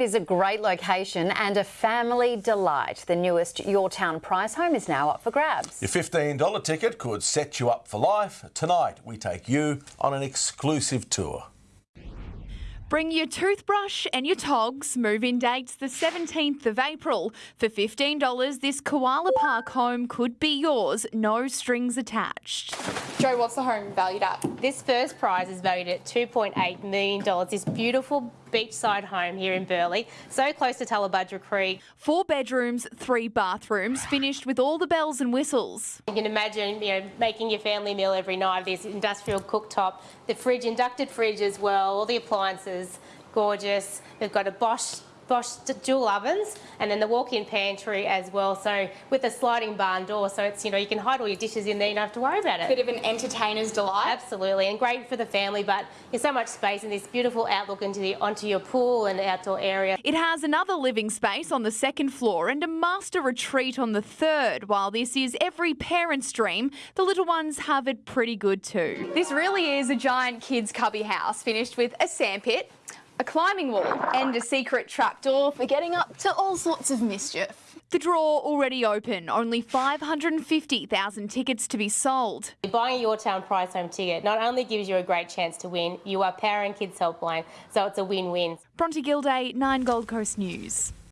is a great location and a family delight. The newest Your Town prize home is now up for grabs. Your $15 ticket could set you up for life. Tonight, we take you on an exclusive tour. Bring your toothbrush and your togs. Move-in dates the 17th of April. For $15, this Koala Park home could be yours, no strings attached. Joe, what's the home valued at? This first prize is valued at $2.8 million. This beautiful beachside home here in Burleigh, so close to Tallebudgera Creek. Four bedrooms, three bathrooms, finished with all the bells and whistles. You can imagine, you know, making your family meal every night. This industrial cooktop, the fridge, inducted fridge as well, all the appliances, gorgeous. We've got a Bosch Bosch dual ovens and then the walk-in pantry as well. So with a sliding barn door, so it's, you know, you can hide all your dishes in there, you don't have to worry about it. Bit of an entertainer's delight. Absolutely, and great for the family, but there's so much space and this beautiful outlook into the, onto your pool and outdoor area. It has another living space on the second floor and a master retreat on the third. While this is every parent's dream, the little ones have it pretty good too. This really is a giant kids cubby house finished with a sandpit, a climbing wall and a secret trapdoor for getting up to all sorts of mischief. The draw already open, only 550,000 tickets to be sold. Buying a Your Town Prize Home ticket not only gives you a great chance to win, you are Power and Kids Helpline, so it's a win-win. Bronte Gilday, 9 Gold Coast News.